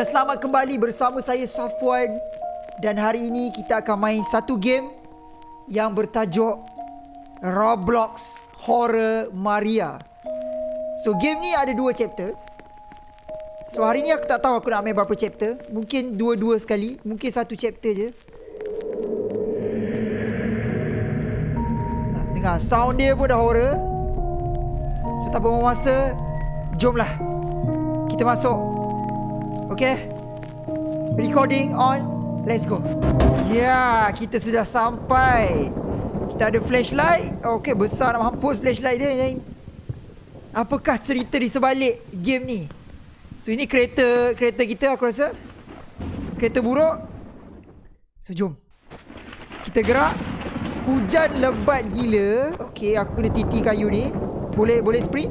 Dan selamat kembali bersama saya Safwan. Dan hari ini kita akan main satu game Yang bertajuk Roblox Horror Maria. So game ni ada dua chapter. So hari ni aku tak tahu aku nak main berapa chapter. Mungkin dua-dua sekali. Mungkin satu chapter je. Nah, Dengar sound dia pun dah horror. So tak buang masa Jomlah. Kita masuk Okay? Recording on. Let's go. Yeah, kita sudah sampai. Kita ada flashlight. Okay besar nak mampus flashlight dia Apakah cerita di sebalik game ni? So ini kereta kereta kita aku rasa. Kereta buruk. So jom. Kita gerak. Hujan lebat gila. Okay aku kena titi kayu ni. Boleh boleh sprint?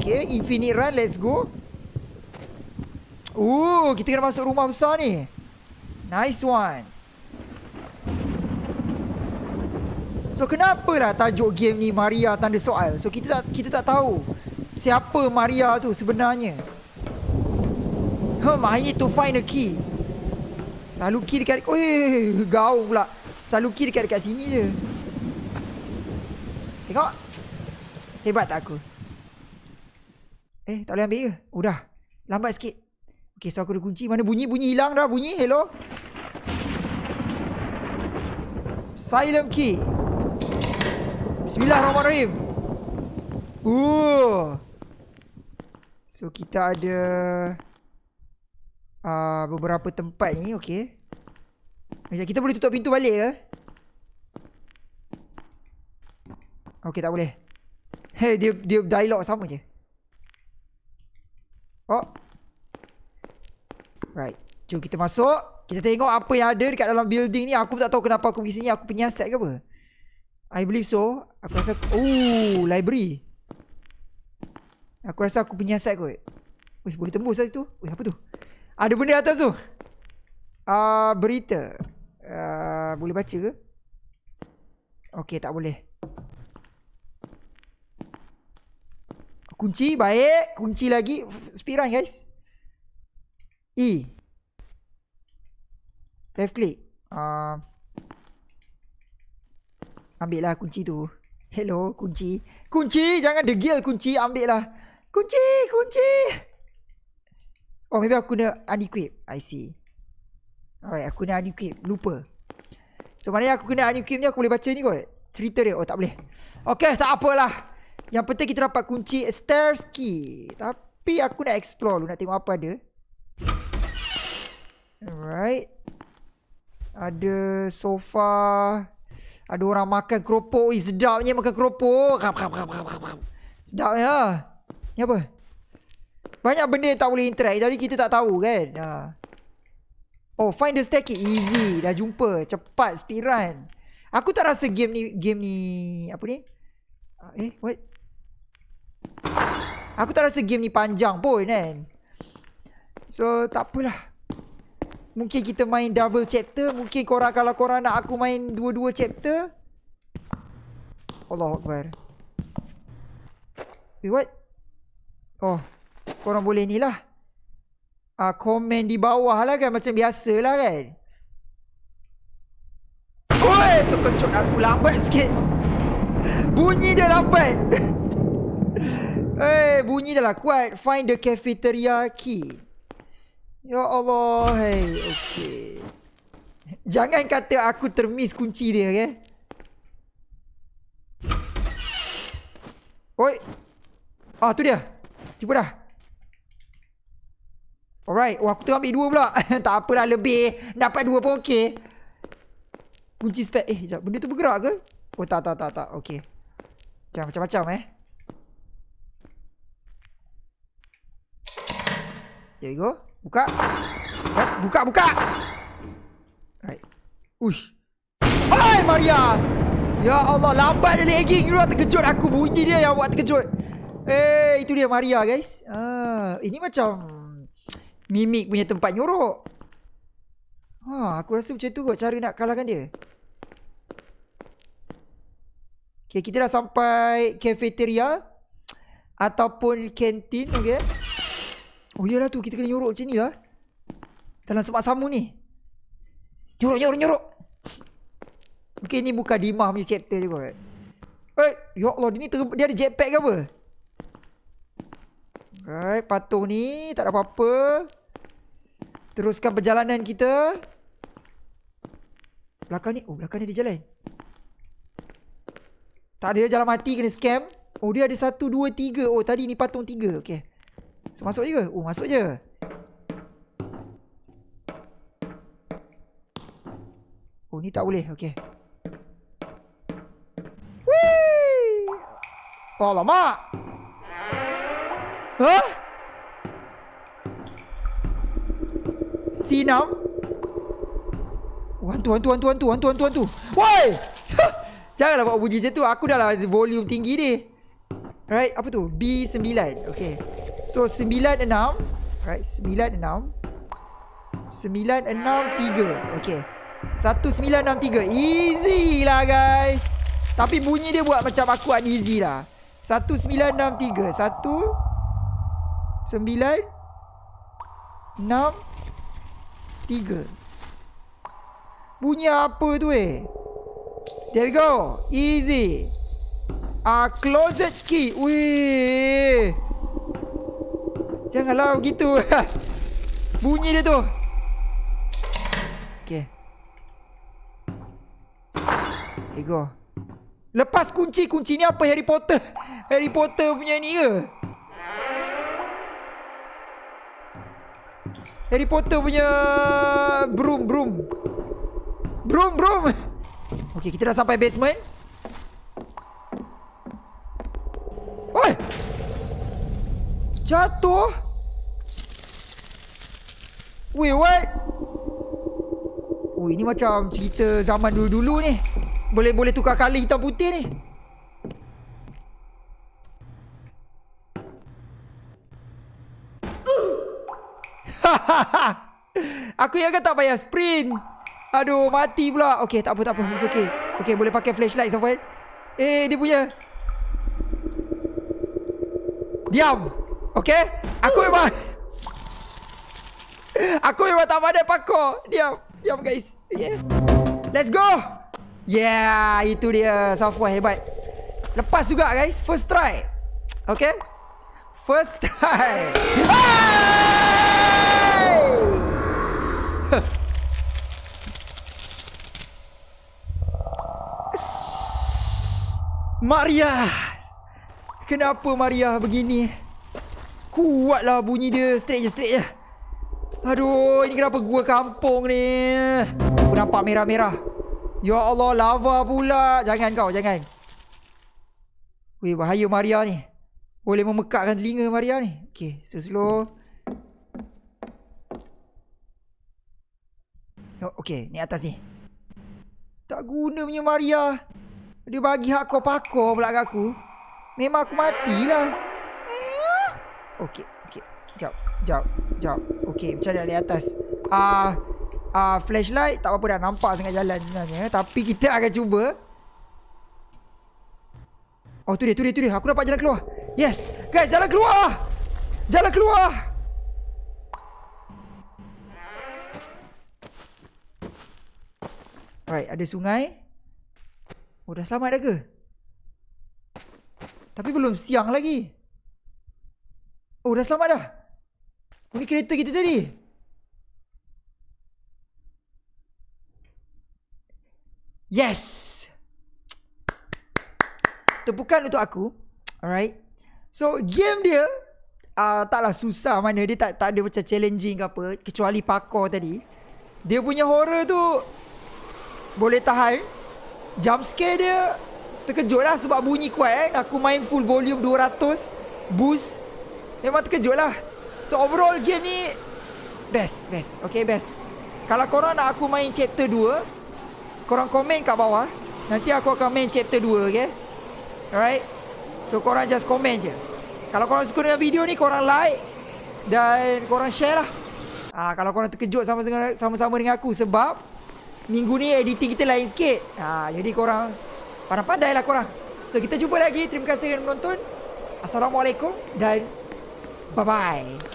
Okay infinite run. Let's go Oh kita kena masuk rumah besar ni Nice one So kenapa lah tajuk game ni Maria tanda soal So kita tak kita tak tahu Siapa Maria tu sebenarnya Hmm, I need to find a key. Selalu key dekat... Oh, gaung pula. Selalu key dekat dekat sini je. Tengok. Hebat tak aku? Eh, tak boleh ambil ke? Oh, dah. Lambat sikit. Okay, so aku ada kunci. Mana bunyi? Bunyi hilang dah. Bunyi. Hello? Silent key. Bismillahirrahmanirrahim. Ooh. So, kita ada uh, beberapa tempat ni okey. Macam kita boleh tutup pintu balik ke? Okey tak boleh. Hey dia dia dialog sama je. Oh. Right. Jom kita masuk. Kita tengok apa yang ada dekat dalam building ni. Aku tak tahu kenapa aku pergi sini. Aku penyiasat ke apa? I believe so. Aku rasa... Oh, library. Aku rasa aku penyiasat kot. Wih, boleh tembus lah situ. Wih, apa tu? Ada benda atas tu. Uh, berita. Uh, boleh baca ke? Okey, tak boleh. Kunci, baik. Kunci lagi. Spiran, guys. E. Left click. Uh, ambil lah kunci tu. Hello, kunci. Kunci, jangan degil kunci. Ambil lah. Kunci, kunci. Oh maybe aku kena unequip I see Alright aku kena unequip Lupa So mana aku kena unequip ni Aku boleh baca ni kot Cerita dia Oh tak boleh Okay tak apalah Yang penting kita dapat kunci Stairs key Tapi aku nak explore dulu Nak tengok apa ada Alright. Ada sofa. Ada orang makan keropok. Ih sedapnya makan keropok. Sedapnya Ni apa? Banyak benda yang tak boleh interact. Jadi kita tak tahu kan? Ha. Oh find the staircase. Easy. Dah jumpa. Cepat speedrun Aku tak rasa game ni Game ni Apa ni? Ah, Eh what? Aku tak rasa game ni panjang pun kan? So tak apalah Mungkin kita main double chapter. Mungkin korang kalau korang nak aku main Dua-dua chapter. Allah Akbar. Eh what? Oh Korang boleh ni lah. Uh, Komen di bawah lah kan Macam biasa lah kan. Oi, tu kejut aku lambat sikit. Bunyi dia lambat. Eh, hey, bunyi dah lah kuat. Find the cafeteria key Ya Allah Hey, okay Jangan kata aku termiss kunci dia okay? Oi Ah tu dia Cuba dah Alright. Wah, aku ambil dua pula. tak apalah lebih. Dapat dua pun okey. Kunci spek. Eh, sekejap. Benda tu bergerak ke? Oh, tak, tak, tak, tak. Okey. Macam, macam-macam eh. There you go. Buka. Buka, buka. Right. Uish. Hai, Maria. Ya Allah, lambat dia lagging dulu. Terkejut aku. Bunyi dia yang buat terkejut. Eh, itu dia Maria, guys. Ah, ini macam Mimik punya tempat nyorok Ha, aku rasa macam tu kot cara nak kalahkan dia Okay, kita dah sampai cafeteria Ataupun kantin, okay Oh iyalah tu, kita kena nyorok macam ni lah Dalam semak samu ni. Nyorok, nyorok, nyorok. Mungkin ni bukan Dimah punya chapter juga. Eh, ya Allah, dia ni dia ada jetpack ke apa? Alright, patung ni tak ada apa-apa. Teruskan perjalanan kita. Belakang ni, oh belakang ni dia jalan. Tak ada jalan mati kena scam. Oh dia ada satu, dua, tiga. Oh tadi ni patung tiga. Okay. So masuk je ke? Oh masuk je. Oh ni tak boleh. Okay. Oh lama. Hah? Sinam? Oh, hantu, hantu, hantu, hantu, hantu, hantu, hantu. Woi! Janganlah buat bunyi macam tu. Aku dah lah volume tinggi ni. Right, apa tu? B9. Okay. So, 96. Right, 96. 963. Okay. 1963. Easy lah, guys. Tapi bunyi dia buat macam aku uneasy lah. 1963. 1 9 6 3 Bunyi apa tu eh? There we go. Easy. Ah, uh, closet key. Wih. Janganlah begitu. Bunyi dia tu. Okay. There we go. Lepas kunci, kunci ni apa Harry Potter? Harry Potter punya ni ke? Harry Potter punya broom, broom. Broom, broom. Okey, kita dah sampai basement. Oi! Jatuh. Wait, what? Oh, ini macam cerita zaman dulu-dulu ni. Boleh-boleh tukar kali hitam putih ni. Aku yang tak payah sprint. Aduh, mati pula. Okey, tak apa, tak apa. It's okay. Okey, boleh pakai flashlight, Samuel. Eh, dia punya. Diam. Okey? Aku memang... Aku memang tak pandai pakor. Diam. Diam, guys. Okay. Let's go. Yeah, itu dia. Samuel hebat. Lepas juga, guys. First try. Okay? First try. Hey! Maria Kenapa Maria begini Kuatlah bunyi dia Straight je straight je Aduh Ini kenapa gua kampung ni? Aku nampak merah-merah. Ya Allah lava pula. Jangan kau jangan. Weh bahaya Maria ni. Boleh memekakkan telinga Maria ni? Okay slow slow oh, Okay ni atas ni. Tak guna punya Maria. Dia bagi hak kau pakor pula kat aku. Memang aku matilah. Eh. Okey, okey. Jap, jap, jap. Okey, macam mana di atas? Ah, uh, ah uh, flashlight tak apa dah nampak sangat jalan sebenarnya, tapi kita akan cuba. Oh, tu dia, tu dia, tu dia. Aku dapat jalan keluar. Yes. Guys, jalan keluar. Jalan keluar. Alright, ada sungai. Oh dah selamat dah ke? Tapi belum siang lagi. Oh dah selamat dah. Ni kereta kita tadi. Yes. Tepukan untuk aku. Alright. So game dia uh, taklah susah mana dia tak tak ada macam challenging ke apa kecuali parkour tadi. Dia punya horror tu boleh tahan jump scare dia terkejut lah sebab bunyi kuat eh. Aku main full volume 200 boost. Memang terkejut lah. So overall game ni best, best. Okay, best. Kalau korang nak aku main chapter 2, korang komen kat bawah. Nanti aku akan main chapter 2, okay? Alright? So korang just komen je. Kalau korang suka dengan video ni, korang like dan korang share lah. Ah, kalau korang terkejut sama-sama dengan aku sebab minggu ni editing kita lain sikit. Ha, jadi korang pandai-pandai lah korang. So kita jumpa lagi. Terima kasih kerana menonton. Assalamualaikum dan bye-bye.